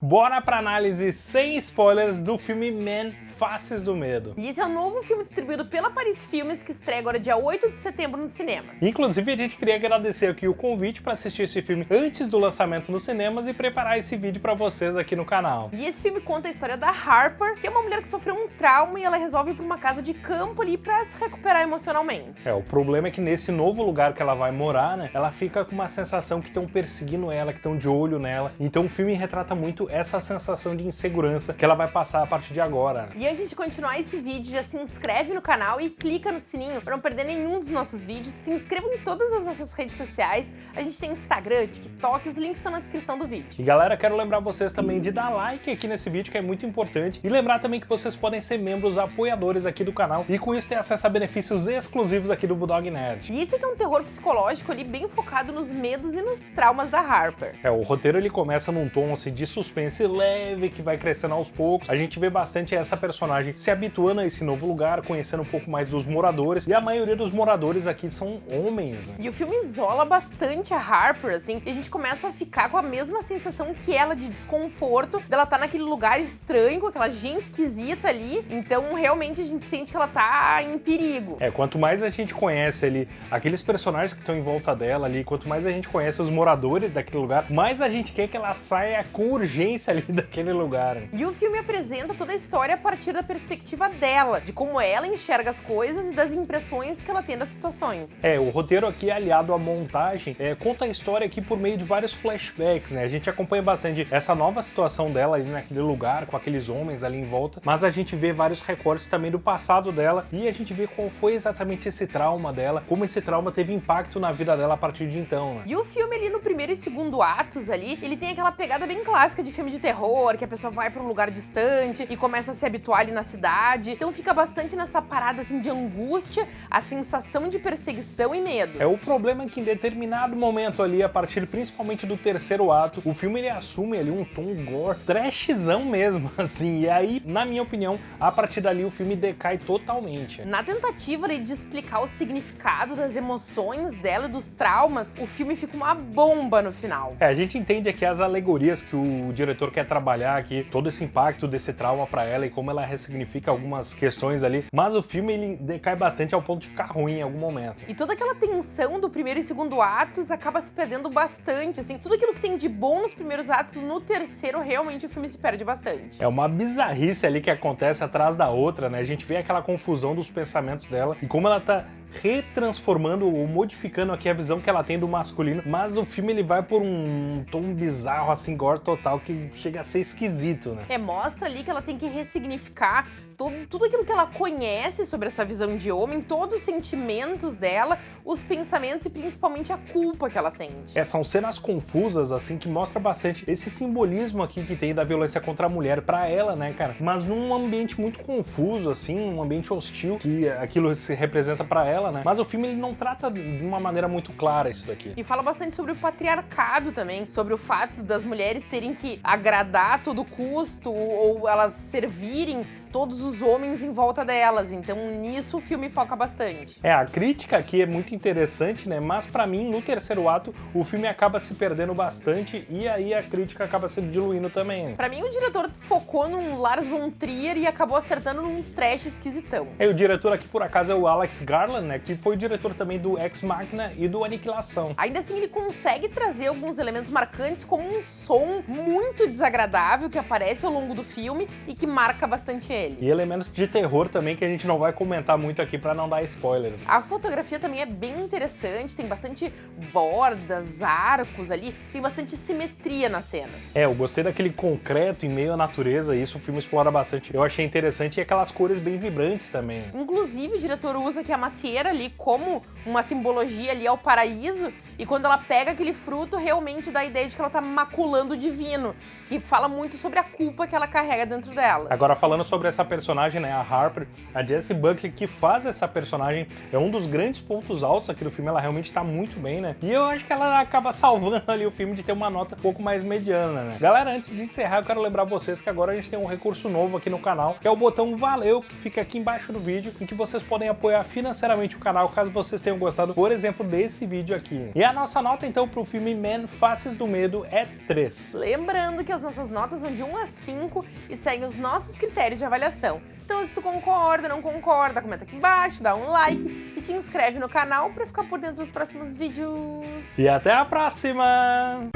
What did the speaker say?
Bora pra análise sem spoilers do filme Man, Faces do Medo. E esse é o novo filme distribuído pela Paris Filmes, que estreia agora dia 8 de setembro nos cinemas. Inclusive, a gente queria agradecer aqui o convite para assistir esse filme antes do lançamento nos cinemas e preparar esse vídeo para vocês aqui no canal. E esse filme conta a história da Harper, que é uma mulher que sofreu um trauma e ela resolve ir pra uma casa de campo ali pra se recuperar emocionalmente. É, o problema é que nesse novo lugar que ela vai morar, né, ela fica com uma sensação que estão perseguindo ela, que estão de olho nela. Então o filme retrata muito essa sensação de insegurança que ela vai passar a partir de agora. E antes de continuar esse vídeo, já se inscreve no canal e clica no sininho para não perder nenhum dos nossos vídeos. Se inscreva em todas as nossas redes sociais. A gente tem Instagram, TikTok, os links estão na descrição do vídeo. E galera, quero lembrar vocês também de dar like aqui nesse vídeo, que é muito importante. E lembrar também que vocês podem ser membros apoiadores aqui do canal e com isso ter acesso a benefícios exclusivos aqui do Bulldog Nerd. E esse aqui é um terror psicológico ali bem focado nos medos e nos traumas da Harper. É, o roteiro ele começa num tom assim, de suspense leve que vai crescendo aos poucos. A gente vê bastante essa personagem se habituando a esse novo lugar, conhecendo um pouco mais dos moradores. E a maioria dos moradores aqui são homens, né? E o filme isola bastante a Harper, assim, e a gente começa a ficar com a mesma sensação que ela de desconforto, dela tá naquele lugar estranho, com aquela gente esquisita ali. Então, realmente, a gente sente que ela tá em perigo. É, quanto mais a gente conhece ali aqueles personagens que estão em volta dela ali, quanto mais a gente conhece os moradores daquele lugar, mais a gente quer que ela saia com urgência ali daquele lugar. E o filme apresenta toda a história a partir da perspectiva dela, de como ela enxerga as coisas e das impressões que ela tem das situações. É, o roteiro aqui aliado à montagem é, conta a história aqui por meio de vários flashbacks, né? A gente acompanha bastante essa nova situação dela ali naquele lugar, com aqueles homens ali em volta, mas a gente vê vários recortes também do passado dela e a gente vê qual foi exatamente esse trauma dela, como esse trauma teve impacto na vida dela a partir de então, né? E o filme ali no primeiro e segundo atos ali, ele tem aquela pegada bem clássica de filme de terror, que a pessoa vai pra um lugar distante e começa a se habituar ali na cidade. Então fica bastante nessa parada assim de angústia, a sensação de perseguição e medo. É o problema é que em determinado momento ali, a partir principalmente do terceiro ato, o filme ele assume ali um tom gore, trashzão mesmo, assim. E aí, na minha opinião, a partir dali o filme decai totalmente. Na tentativa ali, de explicar o significado das emoções dela e dos traumas, o filme fica uma bomba no final. É, a gente entende aqui as alegorias que o diretor quer trabalhar aqui, todo esse impacto desse trauma pra ela e como ela ressignifica algumas questões ali, mas o filme ele decai bastante ao ponto de ficar ruim em algum momento. E toda aquela tensão do primeiro e segundo atos acaba se perdendo bastante, assim, tudo aquilo que tem de bom nos primeiros atos, no terceiro realmente o filme se perde bastante. É uma bizarrice ali que acontece atrás da outra, né? A gente vê aquela confusão dos pensamentos dela e como ela tá retransformando ou modificando aqui a visão que ela tem do masculino, mas o filme ele vai por um tom bizarro, assim, gore total, que chega a ser esquisito, né? É, mostra ali que ela tem que ressignificar tudo, tudo aquilo que ela conhece sobre essa visão de homem, todos os sentimentos dela, os pensamentos e principalmente a culpa que ela sente. É, são cenas confusas, assim, que mostra bastante esse simbolismo aqui que tem da violência contra a mulher pra ela, né, cara? Mas num ambiente muito confuso, assim, um ambiente hostil, que aquilo se representa pra ela, né? Mas o filme ele não trata de uma maneira muito clara isso daqui. E fala bastante sobre o patriarcado também, sobre o fato das mulheres terem que agradar a todo custo ou elas servirem todos os homens em volta delas. Então nisso o filme foca bastante. É, a crítica aqui é muito interessante, né? Mas pra mim, no terceiro ato, o filme acaba se perdendo bastante e aí a crítica acaba se diluindo também. Pra mim, o diretor focou num Lars von Trier e acabou acertando num trash esquisitão. É, o diretor aqui, por acaso, é o Alex Garland, né? Que foi o diretor também do Ex Machina e do Aniquilação. Ainda assim, ele consegue trazer alguns elementos marcantes, como um som muito desagradável que aparece ao longo do filme e que marca bastante ele. E elementos de terror também que a gente não vai comentar muito aqui pra não dar spoilers. A fotografia também é bem interessante, tem bastante bordas, arcos ali, tem bastante simetria nas cenas. É, eu gostei daquele concreto em meio à natureza, isso o filme explora bastante. Eu achei interessante e aquelas cores bem vibrantes também. Inclusive, o diretor usa aqui a macieira ali como uma simbologia ali ao paraíso, e quando ela pega aquele fruto, realmente dá a ideia de que ela tá maculando o divino, que fala muito sobre a culpa que ela carrega dentro dela. Agora, falando sobre essa personagem, né, a Harper, a Jessie Buckley, que faz essa personagem, é um dos grandes pontos altos aqui do filme, ela realmente tá muito bem, né? E eu acho que ela acaba salvando ali o filme de ter uma nota um pouco mais mediana, né? Galera, antes de encerrar, eu quero lembrar vocês que agora a gente tem um recurso novo aqui no canal, que é o botão Valeu, que fica aqui embaixo do vídeo, em que vocês podem apoiar financeiramente o canal, caso vocês tenham gostado, por exemplo, desse vídeo aqui. E a nossa nota, então, pro filme Man Faces do Medo é 3. Lembrando que as nossas notas vão de 1 a 5 e seguem os nossos critérios de avaliação. Então, se tu concorda, não concorda, comenta aqui embaixo, dá um like e te inscreve no canal para ficar por dentro dos próximos vídeos. E até a próxima!